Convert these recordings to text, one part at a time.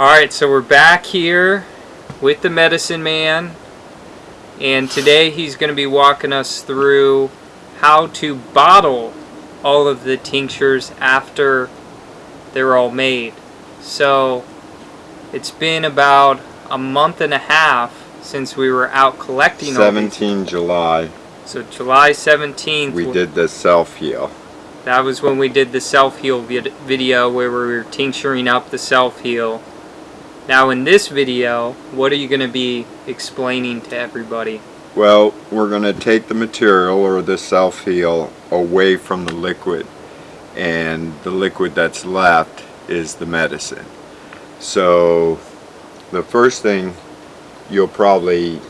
Alright, so we're back here with the medicine man. And today he's going to be walking us through how to bottle all of the tinctures after they're all made. So it's been about a month and a half since we were out collecting all 17 July, So July 17th, we did the self-heal. that was when we did the self-heal vid video where we were tincturing up the self-heal. Now in this video, what are you going to be explaining to everybody? Well, we're going to take the material or the self-heal away from the liquid and the liquid that's left is the medicine. So the first thing you'll probably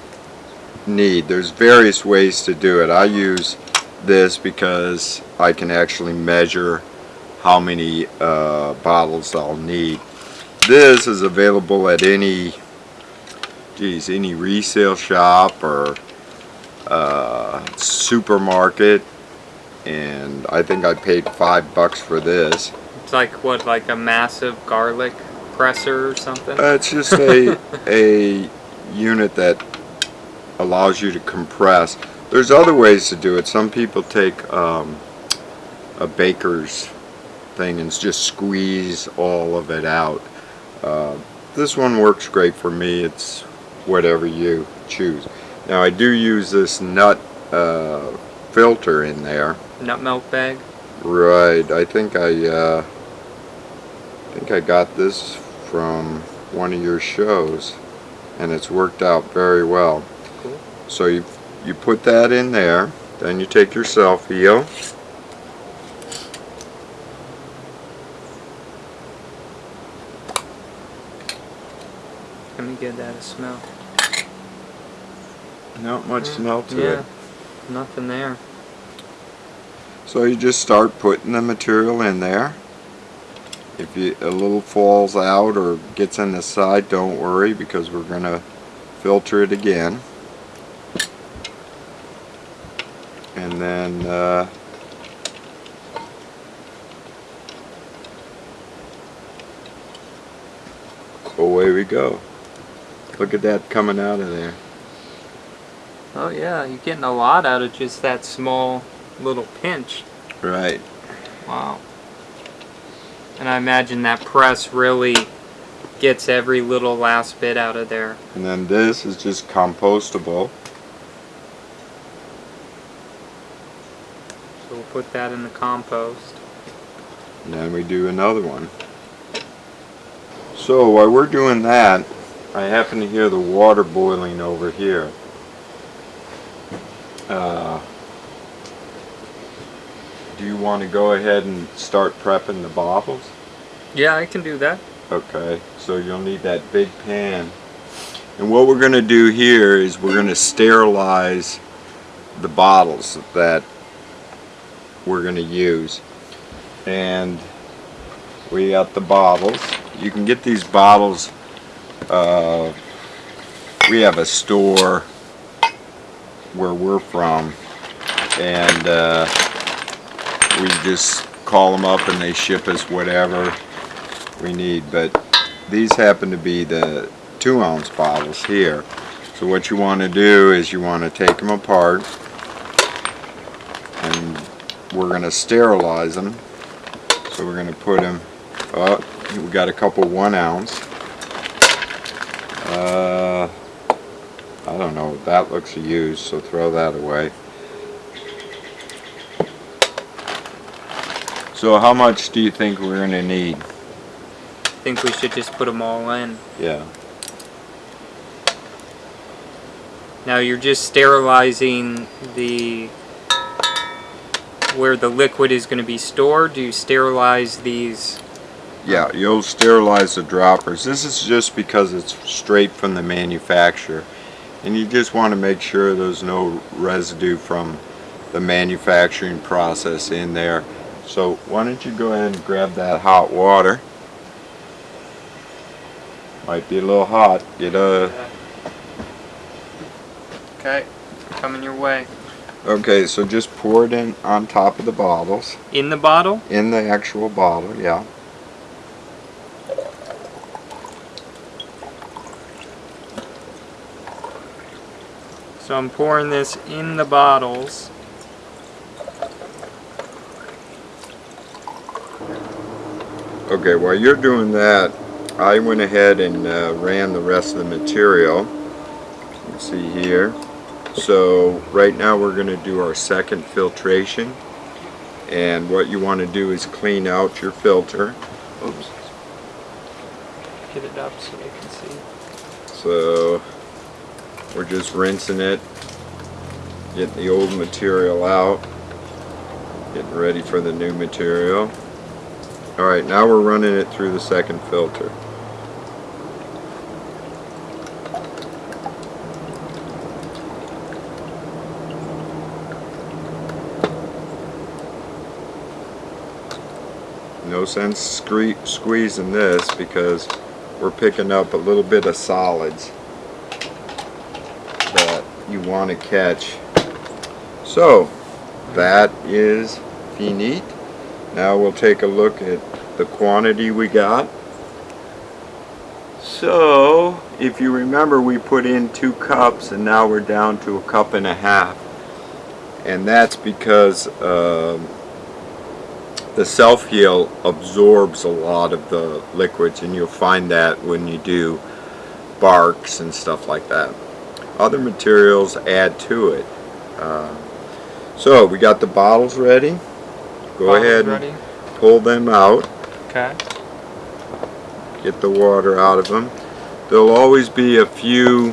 need, there's various ways to do it. I use this because I can actually measure how many uh, bottles I'll need. This is available at any, geez, any resale shop or uh, supermarket and I think I paid five bucks for this. It's like what, like a massive garlic presser or something? Uh, it's just a, a unit that allows you to compress. There's other ways to do it. Some people take um, a baker's thing and just squeeze all of it out. Uh, this one works great for me. It's whatever you choose. Now I do use this nut uh, filter in there. Nut milk bag? Right. I think I uh, I think I got this from one of your shows, and it's worked out very well. Cool. So you you put that in there, then you take your self heal. Let me get that a smell. Not much Mm, smell to yeah, it. nothing there. So you just start putting the material in there. If you, a little falls out or gets in the side, don't worry because we're going to filter it again. And then uh, away we go. Look at that coming out of there. Oh yeah, you're getting a lot out of just that small little pinch. Right. Wow. And I imagine that press really gets every little last bit out of there. And then this is just compostable. So we'll put that in the compost. And then we do another one. So while we're doing that, I happen to hear the water boiling over here. Uh, do you want to go ahead and start prepping the bottles? Yeah, I can do that. Okay, so you'll need that big pan. And what we're going to do here is we're going to sterilize the bottles that we're going to use. And we got the bottles. You can get these bottles, uh, we have a store where we're from and uh, we just call them up and they ship us whatever we need but these happen to be the two ounce bottles here. So what you want to do is you want to take them apart and we're going to sterilize them. So we're going to put them up. We got a couple one ounce uh, I don't know that looks used so throw that away so how much do you think we're going to need I think we should just put them all in. yeah Now you're just sterilizing the where the liquid is going to be stored. Do you sterilize these? Yeah, you'll sterilize the droppers. This is just because it's straight from the manufacturer. And you just want to make sure there's no residue from the manufacturing process in there. So why don't you go ahead and grab that hot water. Might be a little hot. Get a Okay, coming your way. Okay, so just pour it in on top of the bottles. In the bottle? In the actual bottle, yeah. So I'm pouring this in the bottles. Okay, while you're doing that, I went ahead and uh, ran the rest of the material. You can see here. So right now we're going to do our second filtration. And what you want to do is clean out your filter. Oops. Get it up so they can see. So we're just rinsing it, getting the old material out, getting ready for the new material. Alright, now we're running it through the second filter. No sense squeezing this because we're picking up a little bit of solids you want to catch. So, that is finite. Now we'll take a look at the quantity we got. So, if you remember we put in two cups and now we're down to a cup and a half. And that's because um, the self-heal absorbs a lot of the liquids and you'll find that when you do barks and stuff like that. Other materials add to it. Uh, so we got the bottles ready. Go Bottles ahead ready? and pull them out. Okay. Get the water out of them. There'll always be a few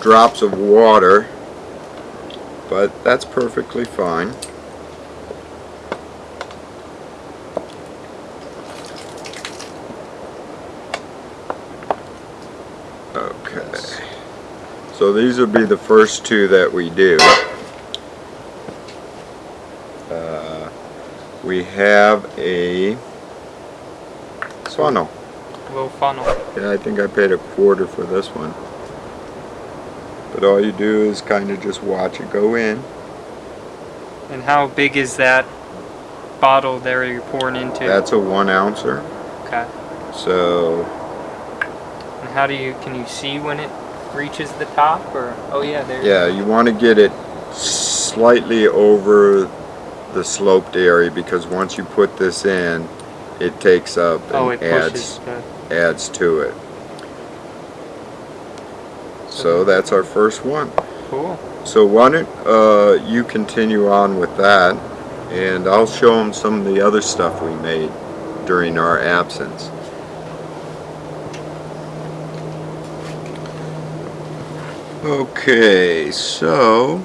drops of water, but that's perfectly fine. Okay. So these will be the first two that we do. Uh, we have a funnel. Little funnel. Yeah, I think I paid a quarter for this one. But all you do is kind of just watch it go in. And how big is that bottle there you're pouring into? That's a one ouncer. okay. So And how do you can you see when it reaches the top or oh yeah there yeah, you want to get it slightly over the sloped area because once you put this in, it takes up and oh it adds the, adds to it. So that's our first one. cool So why don't uh, you continue on with that, and I'll show them some of the other stuff we made during our absence. Okay, so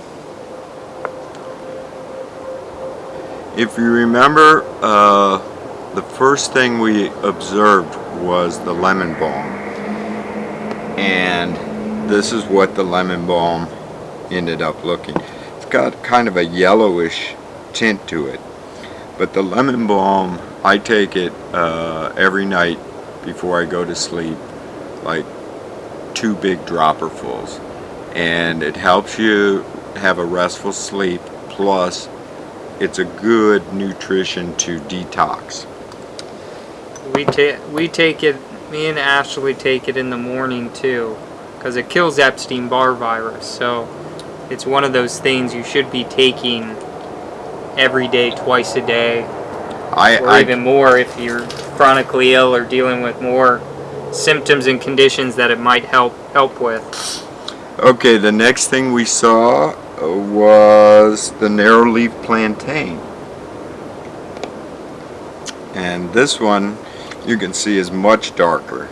if you remember, uh, the first thing we observed was the lemon balm, and this is what the lemon balm ended up looking. It's got kind of a yellowish tint to it. But the lemon balm, I take it uh, every night before I go to sleep, like two big dropperfuls. And it helps you have a restful sleep, plus it's a good nutrition to detox. we take we take it me and Ashley take it in the morning too because it kills Epstein-Barr virus so it's one of those things you should be taking every day twice a day I, or I even more if you're chronically ill or dealing with more symptoms and conditions that it might help help with. Okay, the next thing we saw uh, was the narrow leaf plantain. And this one you can see is much darker.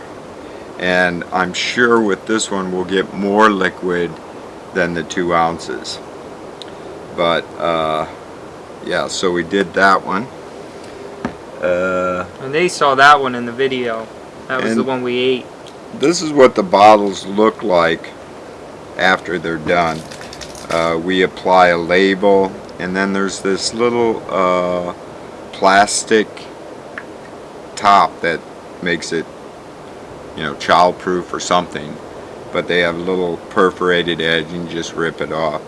And I'm sure with this one we'll get more liquid than the two ounces. But uh, yeah, so we did that one. Uh, And they saw that one in the video. That was the one we ate. this is what the bottles look like after they're done. Uh, we apply a label and then there's this little uh, plastic top that makes it you know childproof or something but they have a little perforated edge and just rip it off.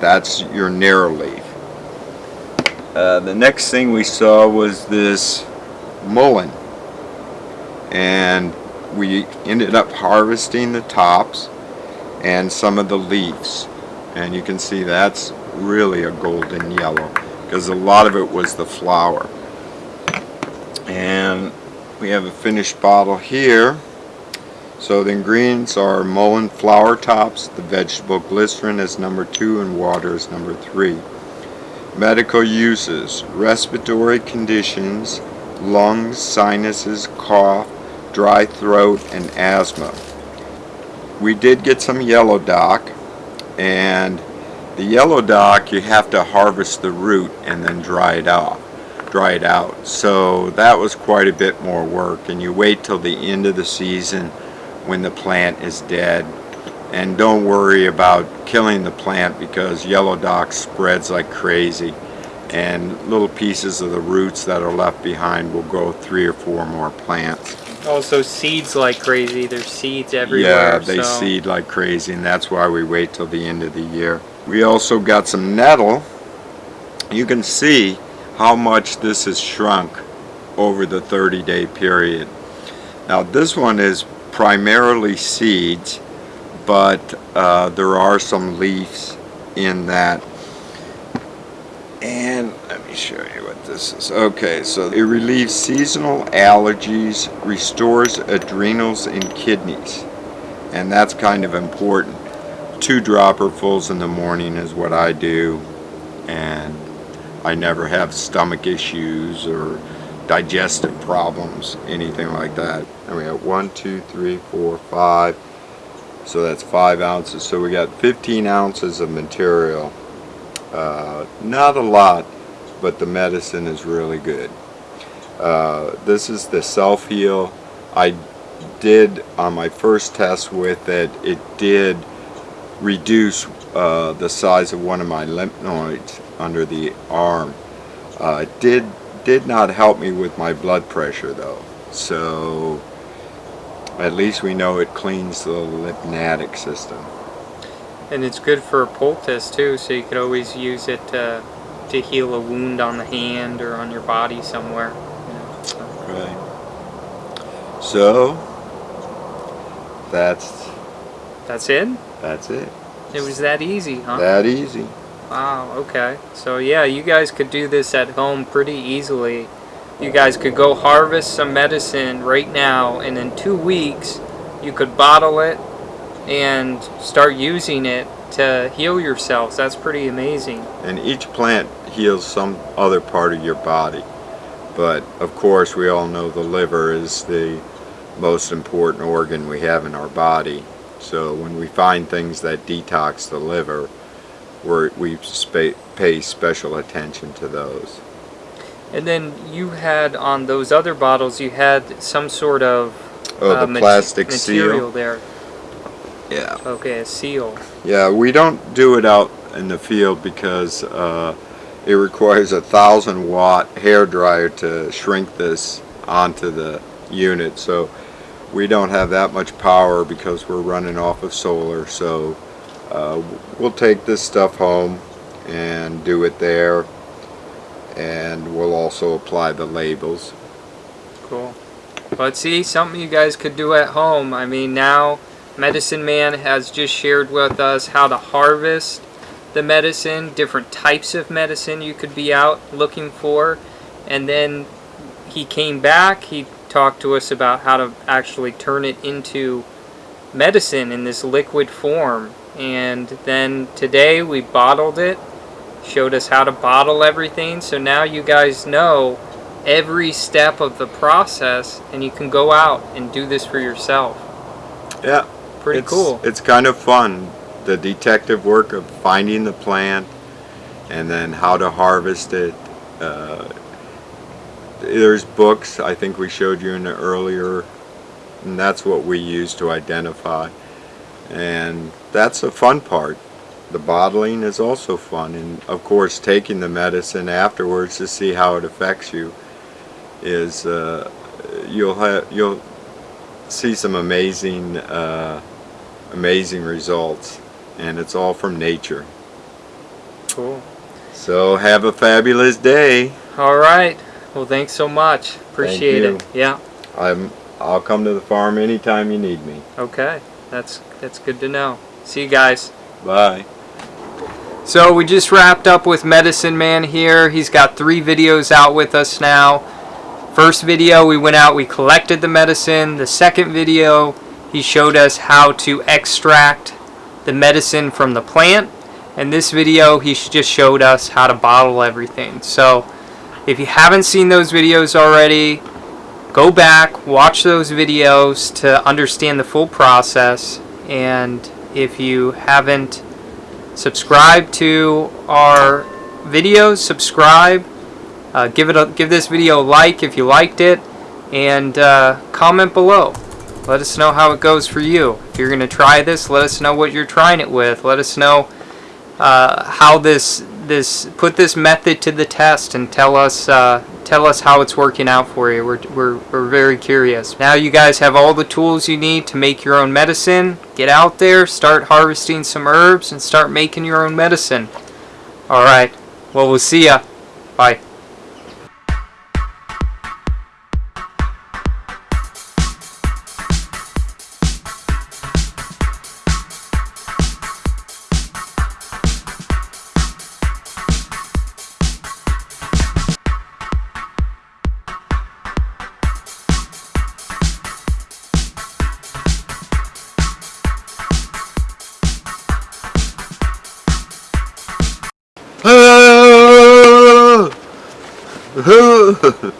That's your narrow leaf. Uh, the next thing we saw was this mullein. And we ended up harvesting the tops and some of the leaves. And you can see that's really a golden yellow because a lot of it was the flower. And we have a finished bottle here. So the ingredients are mullein flower tops, the vegetable glycerin is number two, and water is number three. Medical uses, respiratory conditions, lungs, sinuses, cough, dry throat, and asthma. We did get some yellow dock, and the yellow dock you have to harvest the root and then dry it off dry it out. So that was quite a bit more work and you wait till the end of the season when the plant is dead. And don't worry about killing the plant because yellow dock spreads like crazy and little pieces of the roots that are left behind will grow three or four more plants Also seeds like crazy. There's seeds everywhere. yeah, they so- seed like crazy, and that's why we wait till the end of the year. We also got some nettle. You can see how much this has shrunk over the 30 day period. Now this one is primarily seeds, but uh, there are some leaves in that. Show you what this is. Okay, so it relieves seasonal allergies, restores adrenals and kidneys. And that's kind of important. Two dropperfuls in the morning is what I do. And I never have stomach issues or digestive problems, anything like that. And we got one, two, three, four, five. So that's five ounces. So we got 15 ounces of material. Uh, not a lot, but the medicine is really good. Uh, this is the self-heal. I did, on my first test with it, it did reduce uh, the size of one of my lymph nodes under the arm. Uh, it did, did not help me with my blood pressure though. So at least we know it cleans the lymphatic system. And it's good for a poultice too, so you could always use it to, heal a wound on the hand or on your body somewhere. You know, so. Right. So that's That's it? that's it. It was that easy, huh? That easy. Wow, okay. So yeah, you guys could do this at home pretty easily. You guys could go harvest some medicine right now and in two weeks you could bottle it and start using it to heal yourselves. That's pretty amazing. And each plant heals some other part of your body. But of course, we all know the liver is the most important organ we have in our body. So when we find things that detox the liver, we're, we pay special attention to those. And then you had on those other bottles you had some sort of Oh, uh, the plastic material seal. there. Yeah. Okay, a seal. Yeah, we don't do it out in the field because uh, it requires a thousand watt hair dryer to shrink this onto the unit. So we don't have that much power because we're running off of solar. So uh, we'll take this stuff home and do it there, and we'll also apply the labels. Cool. But see, something you guys could do at home. I mean, now Medicine Man has just shared with us how to harvest the medicine, different types of medicine you could be out looking for. And then he came back, he talked to us about how to actually turn it into medicine in this liquid form. And then today we bottled it, showed us how to bottle everything. So now you guys know every step of the process and you can go out and do this for yourself. Yeah, Pretty it's, cool. It's kind of fun. The detective work of finding the plant and then how to harvest it. Uh, there's books, I think we showed you in the earlier, and that's what we use to identify. And that's a fun part. The bottling is also fun, and of course, taking the medicine afterwards to see how it affects you is uh, you'll have you'll see some amazing uh, amazing results and it's all from nature Cool. so have a fabulous day All right. Well, thanks so much. Appreciate it. Yeah. I'm I'll come to the farm anytime you need me Okay. That's that's good to know. See you guys. Bye. So we just wrapped up with Medicine Man here. He's got three videos out with us now. First video we went out, we collected the medicine. The second video he showed us how to extract the medicine from the plant. And this video he just showed us how to bottle everything. So if you haven't seen those videos already, go back, watch those videos to understand the full process. And if you haven't subscribe to our videos subscribe uh, give it a give this video a like if you liked it and uh, comment below let us know how it goes for you. If you're gonna try this let us know what you're trying it with. Let us know uh, how this this put this method to the test and tell us uh, tell us how it's working out for you. We're, we're, we're very curious. Now you guys have all the tools you need to make your own medicine. Get out there start harvesting some herbs and start making your own medicine. All right. Well we'll see ya. Bye Ah!